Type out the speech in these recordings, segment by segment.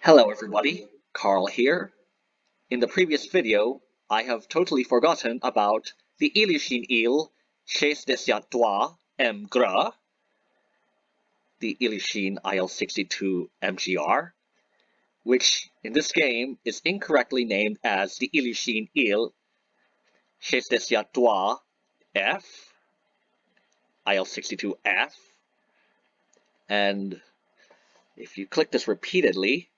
Hello everybody, Carl here. In the previous video, I have totally forgotten about the Ilyushin Il Trois M. Gras, the Ilyushin IL-62 MGR, which in this game is incorrectly named as the Ilyushin Il Trois F, IL-62F, and if you click this repeatedly,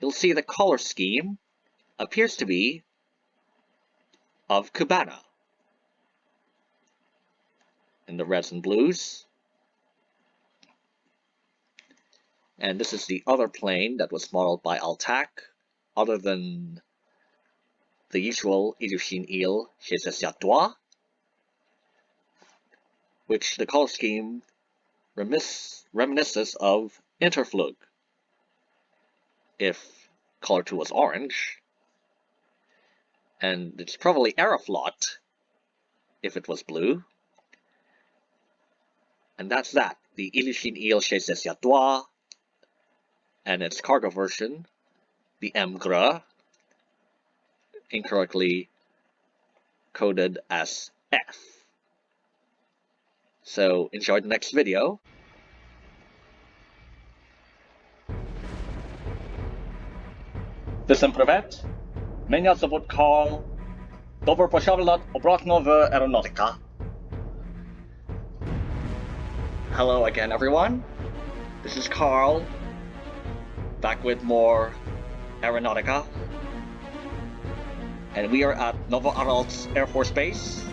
you'll see the color scheme appears to be of Cubana. In the reds and blues. And this is the other plane that was modeled by Altac, other than the usual Ilyushin Il chez Asiatois, which the color scheme reminisces of Interflug if color 2 was orange. And it's probably Aeroflot if it was blue. And that's that. The Ilyushin Il chez Asiatois and its cargo version, the MGRA, incorrectly coded as F. So enjoy the next video. Till privet. Меня зовут Карл. Добро пожаловать обратно в Aeronautica. Hello again, everyone. This is Carl, back with more Aeronautica. And we are at Novoaralsk Air Force Base,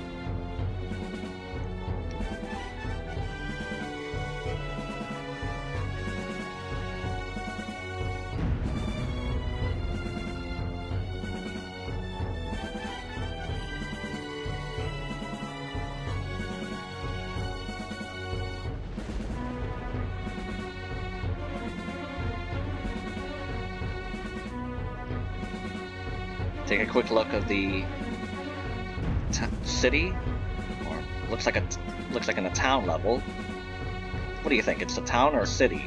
take a quick look of the city, or looks like a looks like in a town level. What do you think? It's a town or a city?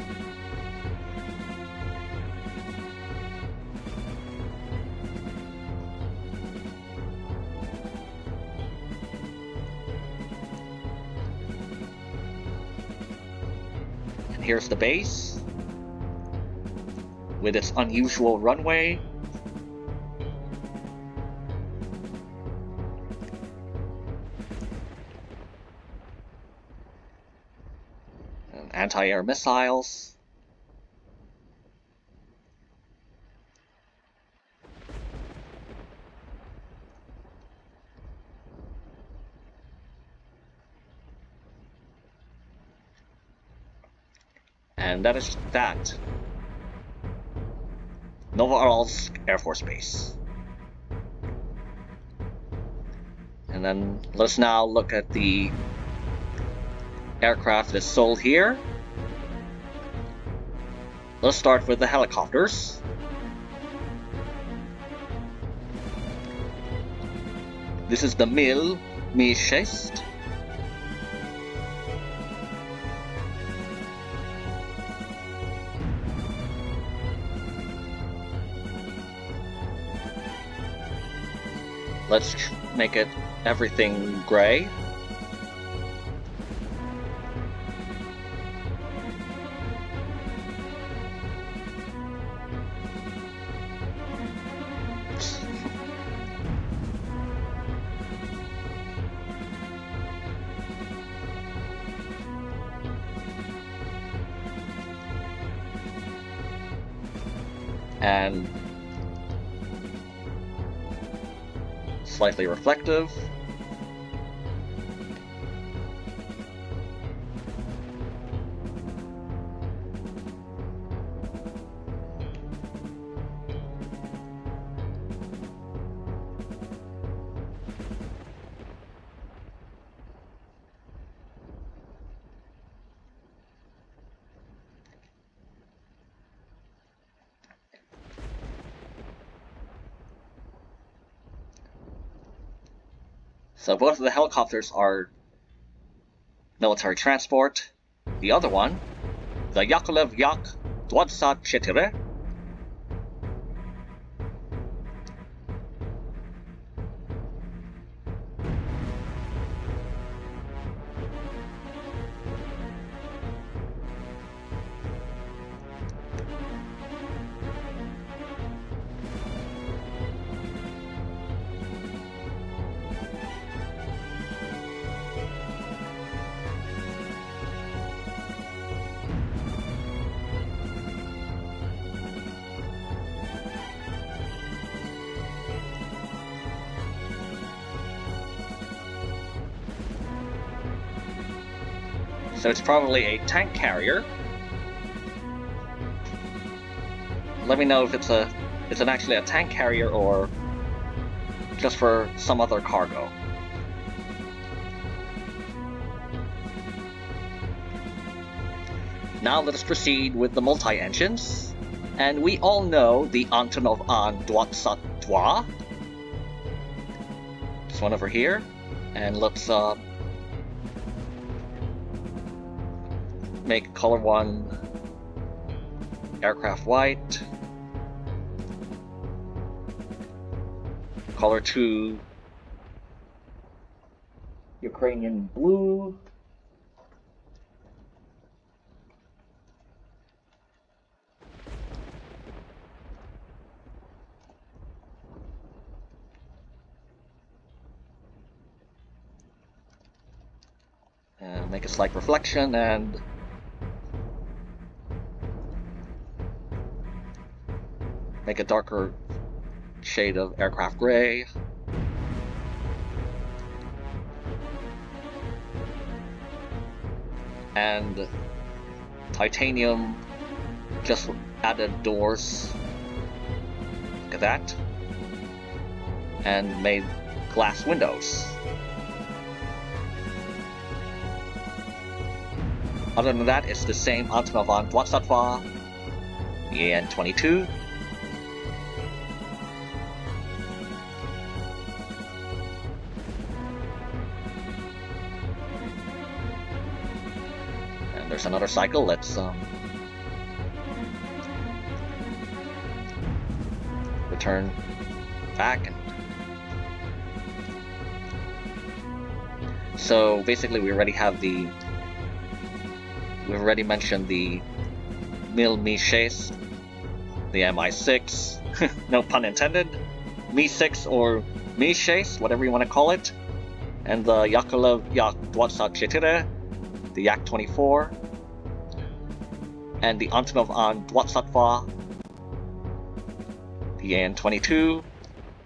And here's the base with its unusual runway anti-air missiles. And that is that. Novoaralsk Air Force Base. And then let's now look at the aircraft is sold here. Let's start with the helicopters. This is the Mil Mi Shest. Let's make it everything gray. And slightly reflective. So both of the helicopters are military transport. The other one, the Yakovlev Yak 24. So it's probably a tank carrier. Let me know if it's a it's an actually a tank carrier or just for some other cargo. Now let us proceed with the multi-engines. And we all know the Antonov An Dwatsat Dwa. This one over here. And let's uh, make color 1 aircraft white, color 2 Ukrainian blue, and make a slight reflection and make a darker shade of aircraft gray. And titanium just added doors. Look at that. And made glass windows. Other than that, it's the same Antonov An Dwatsatva, the AN-22, another cycle. Let's um, return back. And so basically, we already have the. We've already mentioned the Mil Mi 6, the Mi6, no pun intended, Mi 6 or Mi 6, whatever you want to call it, and the Yakovlev Yak 24, the Yak 24, and the Antonov An Dwatsatva, the AN-22.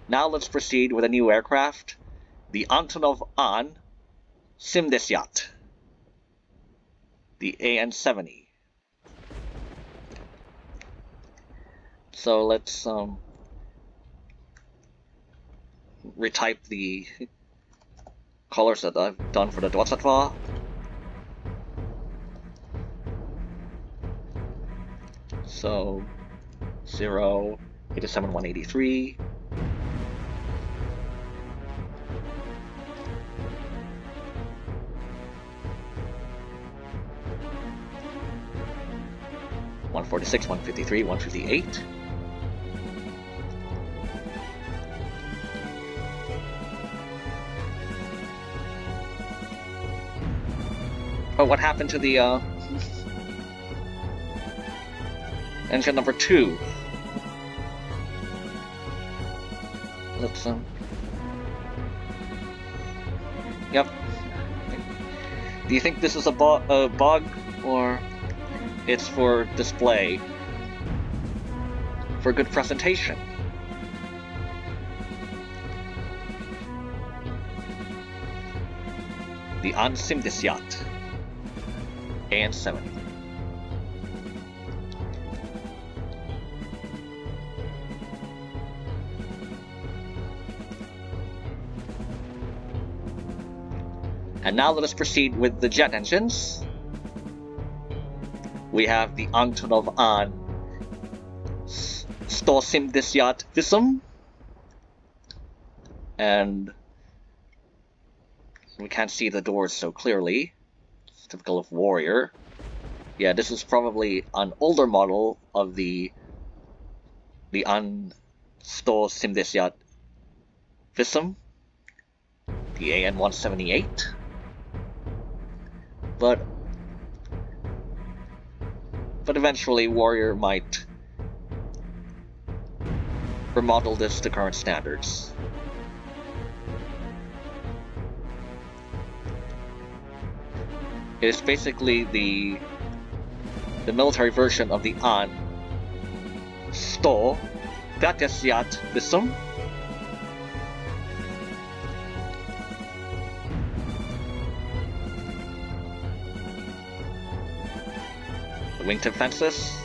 Now let's proceed with a new aircraft, the Antonov An Simdesyat, the AN-70. So let's um, retype the colors that I've done for the Dwatsatva. So 0, 87, 183. One forty six, one fifty three, one fifty eight. Oh, what happened to the uh Engine number two. Let's um. Yep. Do you think this is a, a bug or it's for display? For good presentation? The Ansimdisyat. AN-70. And now let us proceed with the jet engines. We have the Antonov An Stosimdisyat Visum. And we can't see the doors so clearly. It's typical of Warrior. Yeah, this is probably an older model of the the An Sto Simdesiat Visum, the AN-178. But but eventually Warrior might remodel this to current standards. It is basically the the military version of the An Sto Gatesiat The wingtip fences.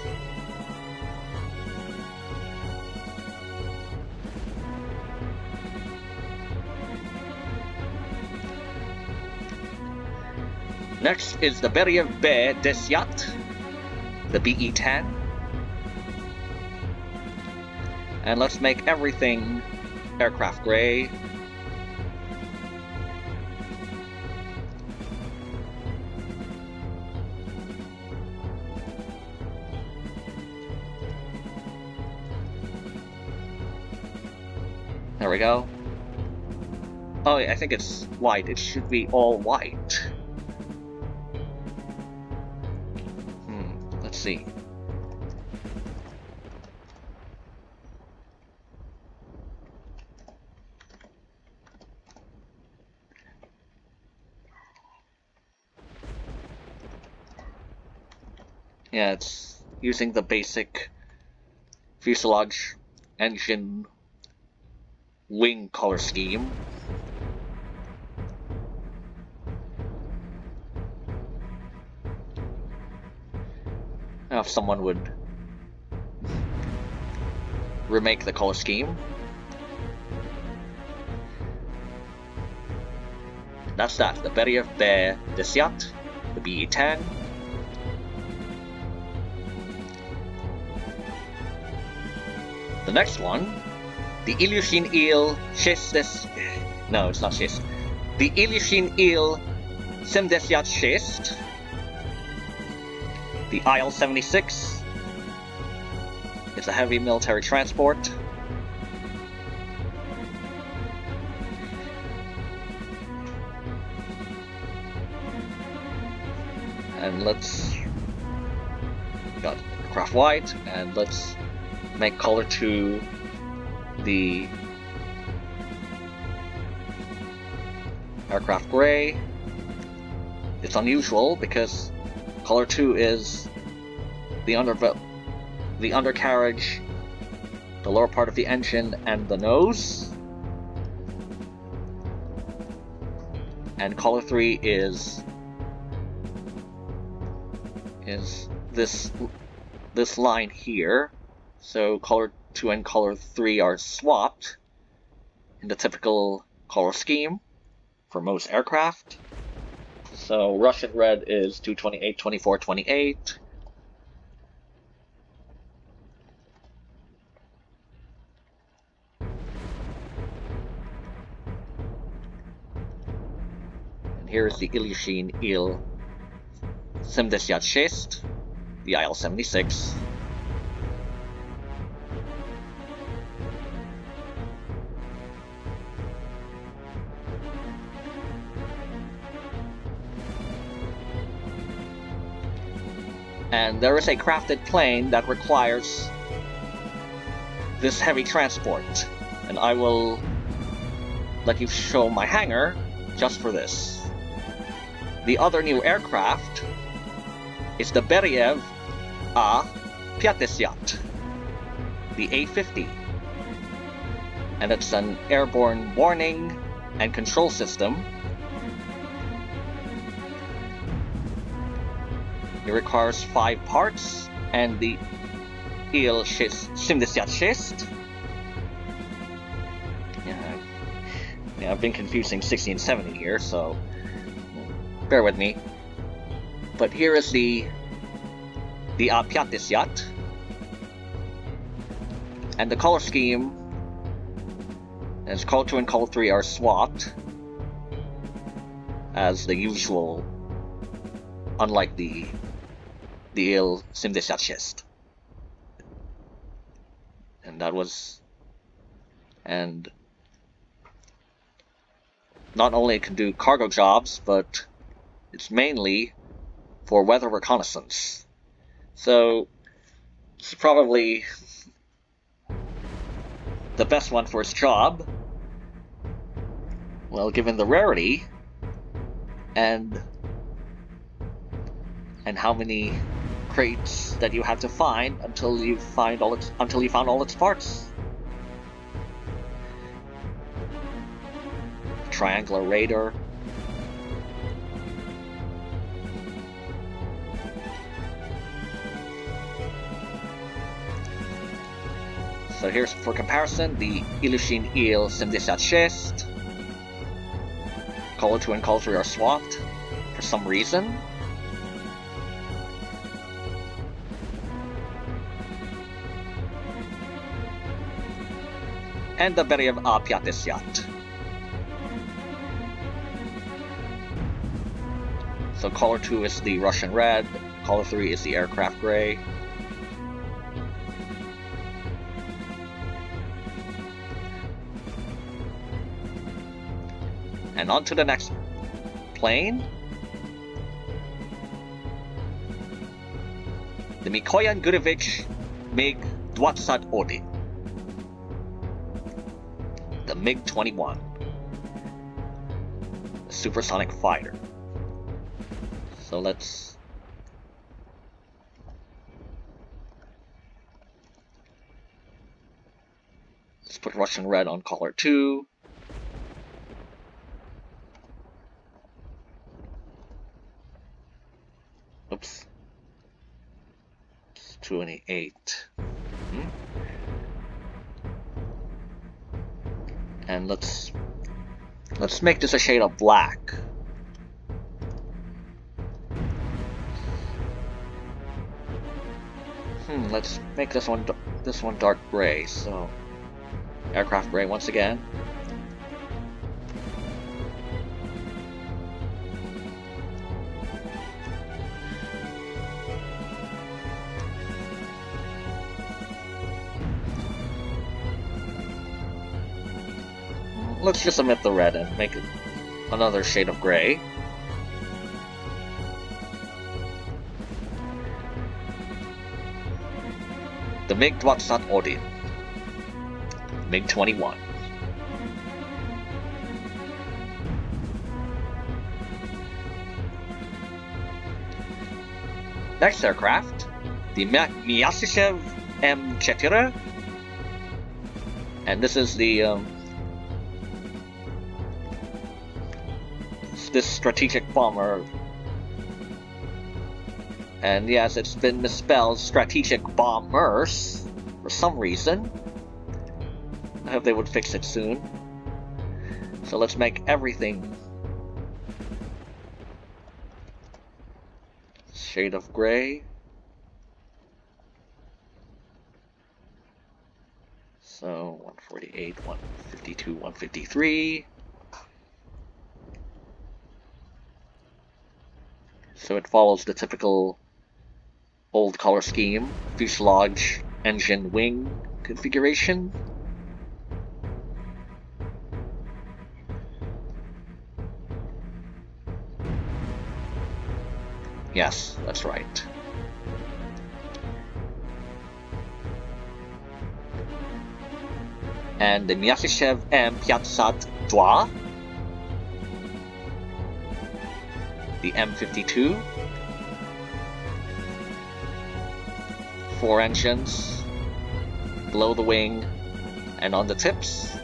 Next is the Beriev Be Desyat, the BE-10. And let's make everything aircraft gray. We go. Oh, yeah, I think it's white. It should be all white. Hmm, let's see. Yeah, it's using the basic fuselage engine wing color scheme. If someone would remake the color scheme. That's that, the Beriev Be Desyat, the BE-10, The next one, the Ilyushin Il Shestes. No, it's not Shest. The Ilyushin Il Semdesyat Shest. The IL 76. It's a heavy military transport. And let's got craft white and let's make color to the aircraft gray. It's unusual because color 2 is the under the undercarriage, the lower part of the engine, and the nose. And color 3 is is this this line here. So color 2 and color 3 are swapped in the typical color scheme for most aircraft. So Russian red is 228, 24, 28. And here is the Ilyushin Il 76, the IL-76. There is a crafted plane that requires this heavy transport. And I will let you show my hangar just for this. The other new aircraft is the Beriev A Pyatesyat, the A-50. And it's an airborne warning and control system It requires five parts, and the Il 76. Yeah, yeah, I've been confusing 60 and 70 here, so bear with me. But here is the the Apyatisjat. And the color scheme, as color 2 and color 3 are swapped, as the usual, unlike the the Il 76. And that was... And... Not only it can do cargo jobs, but it's mainly for weather reconnaissance. So, it's probably the best one for its job. Well, given the rarity, and and how many crates that you have to find until you find all its until you found all its parts. Triangular radar. So here's for comparison the Ilyushin Il 76. Color 2 and Color 3 are swapped for some reason. And the Beriev A. Piatesyat. So color 2 is the Russian red, color 3 is the aircraft gray. And on to the next plane. The Mikoyan Gurevich MiG 20 Odin MiG-21, a supersonic fighter. So let's let's put Russian red on color 2. Oops. It's 28. And let's let's make this a shade of black. Hmm, let's make this one this one dark gray. So aircraft gray once again. Let's just omit the red and make another shade of gray. The MiG-21 Odin. MiG-21. Next aircraft, the Myasishchev M4, and this is the um, this strategic bomber. And yes, it's been misspelled strategic bombers for some reason. I hope they would fix it soon. So let's make everything shade of gray. So 148, 152, 153. So it follows the typical old color scheme, fuselage, engine, wing configuration. Yes, that's right. And the Myasishchev M Pyatsat Dwa the M52. Four engines, below the wing, and on the tips.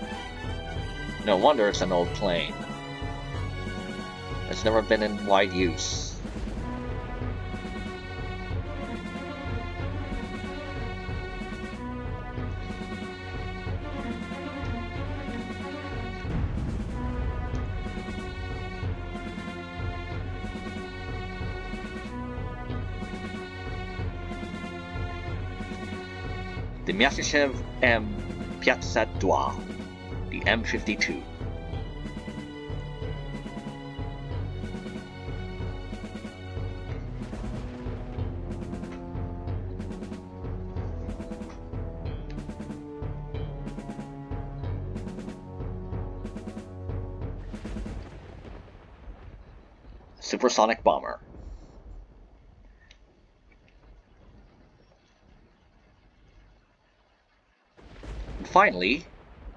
No wonder it's an old plane. It's never been in wide use. Myasishchev M. Pyatsadwa, the M52. Supersonic Bomber. Finally,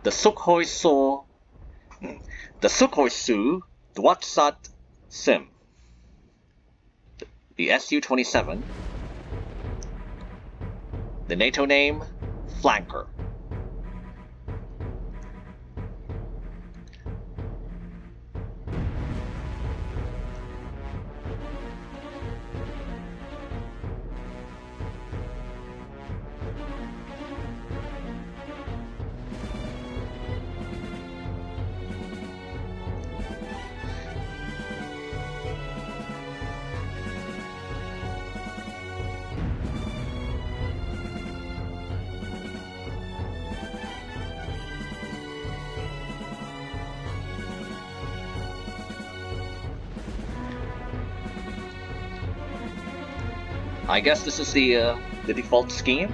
the Sukhoi Su, the Sukhoi Su Dwatsat Sim, the Su-27, the NATO name, Flanker. I guess this is the uh, the default scheme.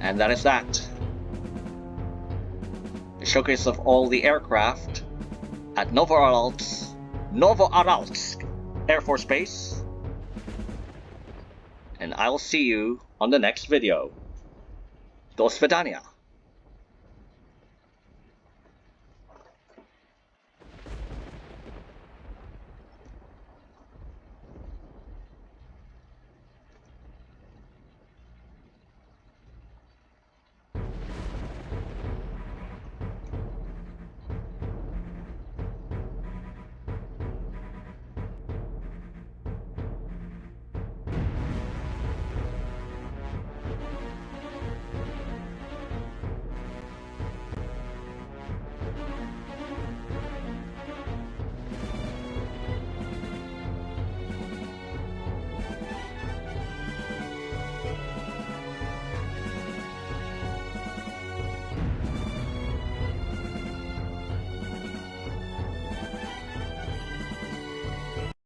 And that is that showcase of all the aircraft at Novoaralsk, Novoaralsk Air Force Base. And I'll see you on the next video. До свидания.